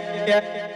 yeah, yeah.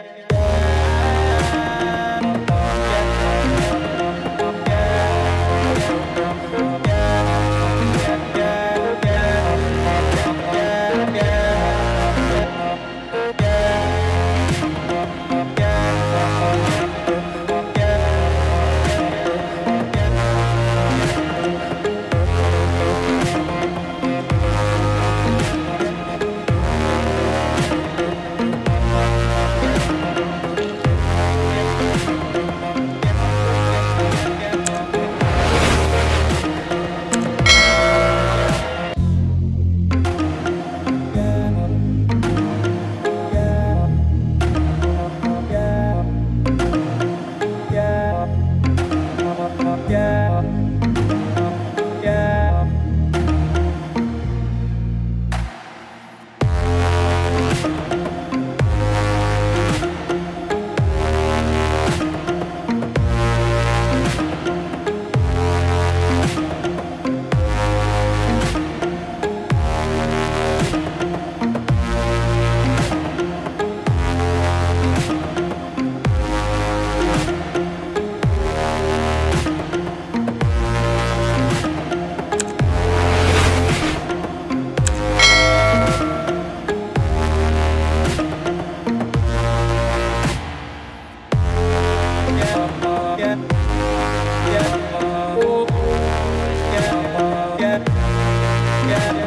again.